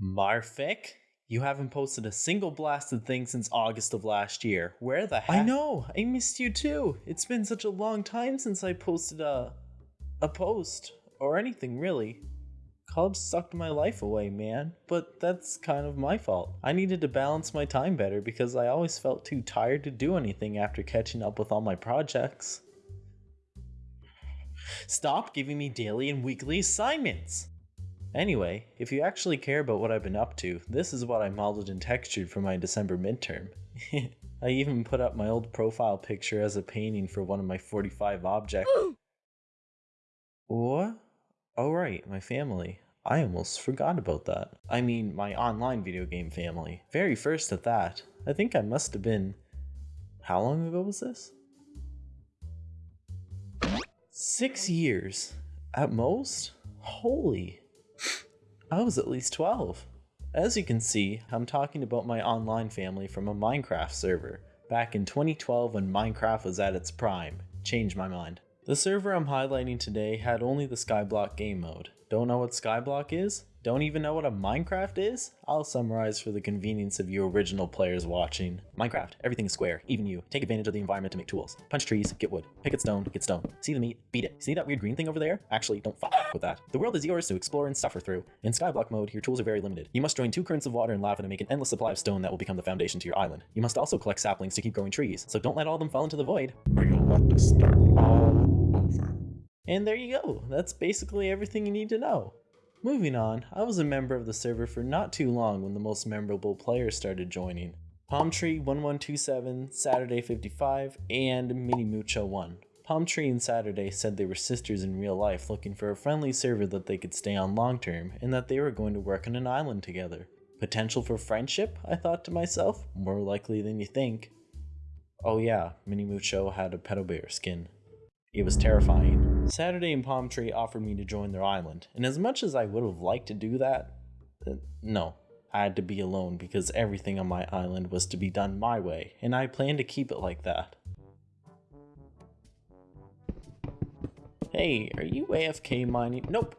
Marfic? You haven't posted a single blasted thing since August of last year. Where the heck? I know, I missed you too. It's been such a long time since I posted a a post or anything really. College sucked my life away, man, but that's kind of my fault. I needed to balance my time better because I always felt too tired to do anything after catching up with all my projects. Stop giving me daily and weekly assignments! Anyway, if you actually care about what I've been up to, this is what I modeled and textured for my December midterm. I even put up my old profile picture as a painting for one of my 45 objects. what? Oh right, my family. I almost forgot about that. I mean, my online video game family. Very first at that. I think I must have been... How long ago was this? Six years. At most? Holy. I was at least 12. As you can see, I'm talking about my online family from a Minecraft server, back in 2012 when Minecraft was at its prime. Changed my mind. The server I'm highlighting today had only the Skyblock game mode. Don't know what Skyblock is? Don't even know what a Minecraft is? I'll summarize for the convenience of you original players watching. Minecraft, everything is square, even you. Take advantage of the environment to make tools. Punch trees, get wood. Pick at stone, get stone. See the meat, beat it. See that weird green thing over there? Actually, don't fuck with that. The world is yours to explore and suffer through. In Skyblock mode, your tools are very limited. You must join two currents of water and lava to make an endless supply of stone that will become the foundation to your island. You must also collect saplings to keep growing trees, so don't let all of them fall into the void. Or you'll have to start all over. And there you go. That's basically everything you need to know. Moving on, I was a member of the server for not too long when the most memorable players started joining. Palm Tree 1127, Saturday 55, and Mini Mucho 1. Palm Tree and Saturday said they were sisters in real life looking for a friendly server that they could stay on long term and that they were going to work on an island together. Potential for friendship, I thought to myself, more likely than you think. Oh yeah, Mini Mucho had a pedo bear skin. It was terrifying. Saturday and Palm Tree offered me to join their island, and as much as I would have liked to do that, uh, no, I had to be alone because everything on my island was to be done my way, and I planned to keep it like that. Hey, are you AFK mining? Nope.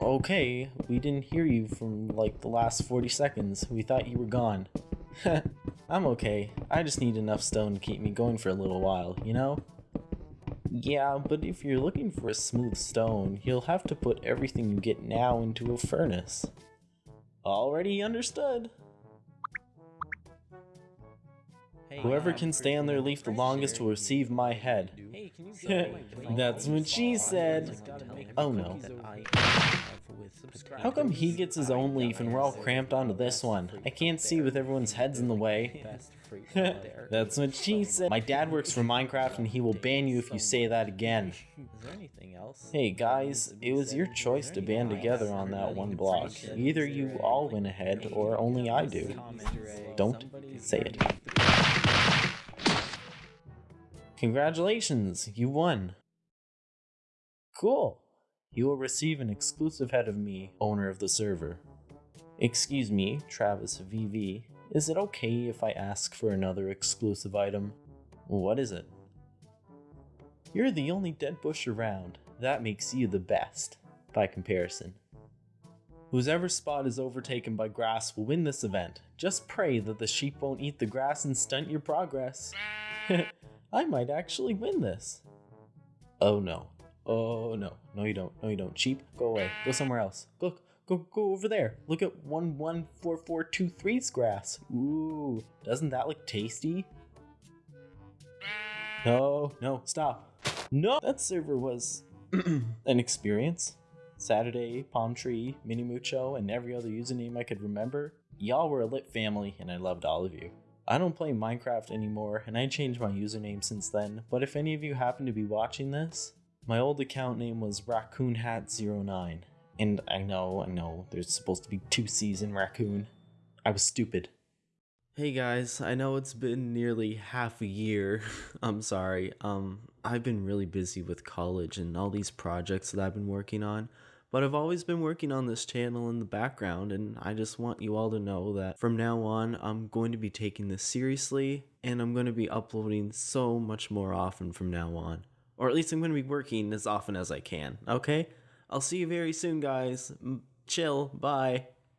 Okay, we didn't hear you from like the last 40 seconds. We thought you were gone. I'm okay. I just need enough stone to keep me going for a little while, you know? Yeah, but if you're looking for a smooth stone, you'll have to put everything you get now into a furnace. Already understood. Hey, Whoever can stay on their leaf the longest will receive my head. That's what she said. Oh no. How come he gets his own leaf and we're all cramped onto this one? I can't see with everyone's heads in the way. That's what she said. My dad works for Minecraft and he will ban you if you say that again. Is there anything else? Hey guys, it was your choice to band together on that one block. Either you all went ahead or only I do. Don't say it. Congratulations, you won. Cool. You will receive an exclusive head of me, owner of the server. Excuse me, Travis VV. Is it okay if I ask for another exclusive item? What is it? You're the only dead bush around. That makes you the best, by comparison. Whoever spot is overtaken by grass will win this event. Just pray that the sheep won't eat the grass and stunt your progress. I might actually win this. Oh no. Oh no. No you don't. No you don't. Sheep, go away. Go somewhere else. Look, go go over there. Look at 114423's grass. Ooh, doesn't that look tasty? No, no, stop. No, that server was an experience. Saturday, Palm Tree, Mini Mucho, and every other username I could remember. Y'all were a lit family, and I loved all of you. I don't play Minecraft anymore, and I changed my username since then, but if any of you happen to be watching this, my old account name was RaccoonHat09. And I know, I know, there's supposed to be two in raccoon. I was stupid. Hey guys, I know it's been nearly half a year. I'm sorry. Um, I've been really busy with college and all these projects that I've been working on. But I've always been working on this channel in the background, and I just want you all to know that from now on, I'm going to be taking this seriously, and I'm going to be uploading so much more often from now on. Or at least I'm going to be working as often as I can, okay? I'll see you very soon, guys. Chill. Bye.